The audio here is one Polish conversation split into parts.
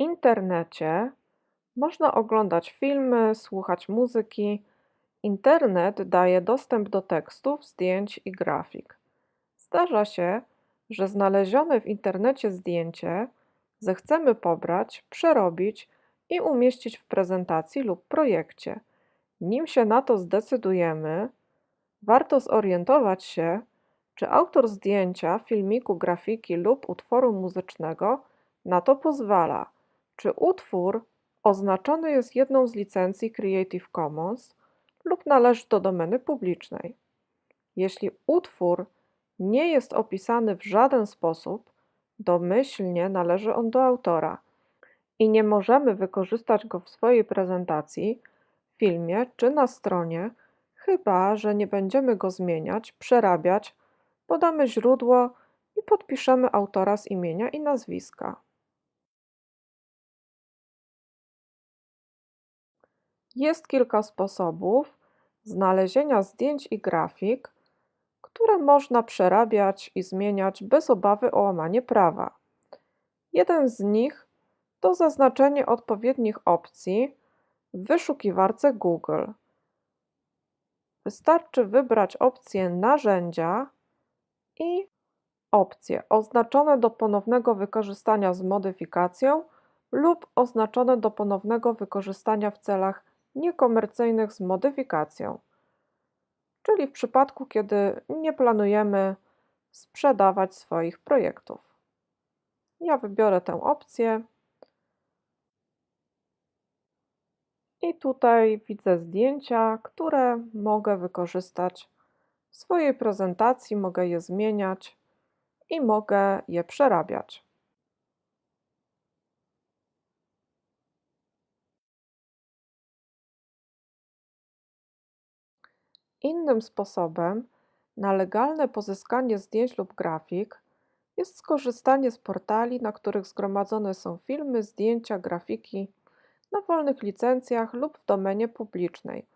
W internecie można oglądać filmy, słuchać muzyki. Internet daje dostęp do tekstów, zdjęć i grafik. Zdarza się, że znalezione w internecie zdjęcie zechcemy pobrać, przerobić i umieścić w prezentacji lub projekcie. Nim się na to zdecydujemy, warto zorientować się, czy autor zdjęcia, filmiku, grafiki lub utworu muzycznego na to pozwala, czy utwór oznaczony jest jedną z licencji Creative Commons lub należy do domeny publicznej. Jeśli utwór nie jest opisany w żaden sposób, domyślnie należy on do autora i nie możemy wykorzystać go w swojej prezentacji, filmie czy na stronie, chyba że nie będziemy go zmieniać, przerabiać, podamy źródło i podpiszemy autora z imienia i nazwiska. Jest kilka sposobów znalezienia zdjęć i grafik, które można przerabiać i zmieniać bez obawy o łamanie prawa. Jeden z nich to zaznaczenie odpowiednich opcji w wyszukiwarce Google. Wystarczy wybrać opcję Narzędzia i opcje oznaczone do ponownego wykorzystania z modyfikacją lub oznaczone do ponownego wykorzystania w celach niekomercyjnych z modyfikacją, czyli w przypadku, kiedy nie planujemy sprzedawać swoich projektów. Ja wybiorę tę opcję. I tutaj widzę zdjęcia, które mogę wykorzystać w swojej prezentacji, mogę je zmieniać i mogę je przerabiać. Innym sposobem na legalne pozyskanie zdjęć lub grafik jest skorzystanie z portali, na których zgromadzone są filmy, zdjęcia, grafiki na wolnych licencjach lub w domenie publicznej.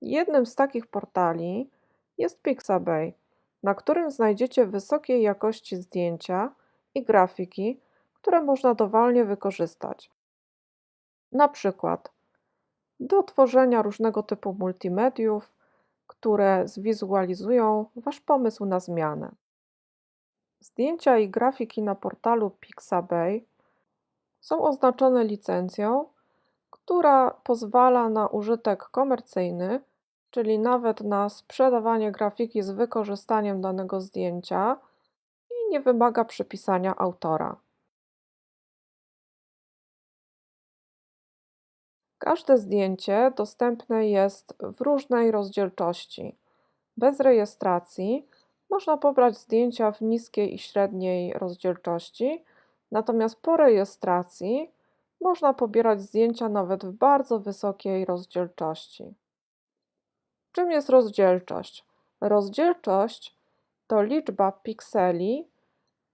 Jednym z takich portali jest Pixabay, na którym znajdziecie wysokiej jakości zdjęcia i grafiki, które można dowolnie wykorzystać. Na przykład do tworzenia różnego typu multimediów, które zwizualizują Wasz pomysł na zmianę. Zdjęcia i grafiki na portalu Pixabay są oznaczone licencją, która pozwala na użytek komercyjny, czyli nawet na sprzedawanie grafiki z wykorzystaniem danego zdjęcia i nie wymaga przypisania autora. Każde zdjęcie dostępne jest w różnej rozdzielczości. Bez rejestracji można pobrać zdjęcia w niskiej i średniej rozdzielczości, natomiast po rejestracji można pobierać zdjęcia nawet w bardzo wysokiej rozdzielczości. Czym jest rozdzielczość? Rozdzielczość to liczba pikseli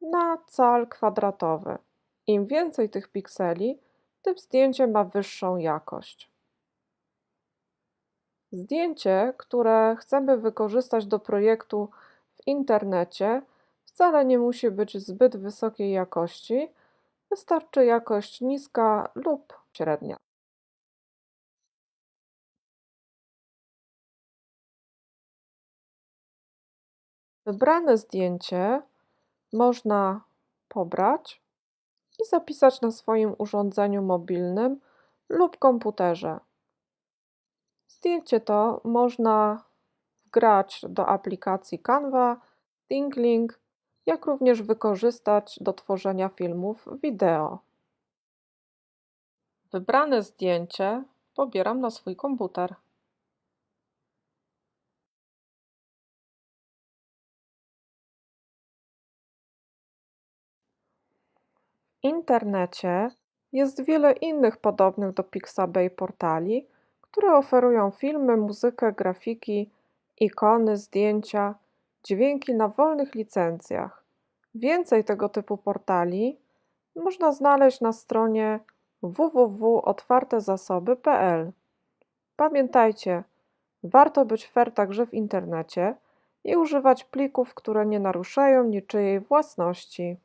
na cal kwadratowy. Im więcej tych pikseli, tym zdjęcie ma wyższą jakość. Zdjęcie, które chcemy wykorzystać do projektu w internecie, wcale nie musi być zbyt wysokiej jakości, wystarczy jakość niska lub średnia. Wybrane zdjęcie można pobrać i zapisać na swoim urządzeniu mobilnym lub komputerze. Zdjęcie to można wgrać do aplikacji Canva, ThinkLink, jak również wykorzystać do tworzenia filmów wideo. Wybrane zdjęcie pobieram na swój komputer. internecie jest wiele innych podobnych do Pixabay portali, które oferują filmy, muzykę, grafiki, ikony, zdjęcia, dźwięki na wolnych licencjach. Więcej tego typu portali można znaleźć na stronie www.otwartezasoby.pl. Pamiętajcie, Warto być fair także w internecie i używać plików, które nie naruszają niczyjej własności.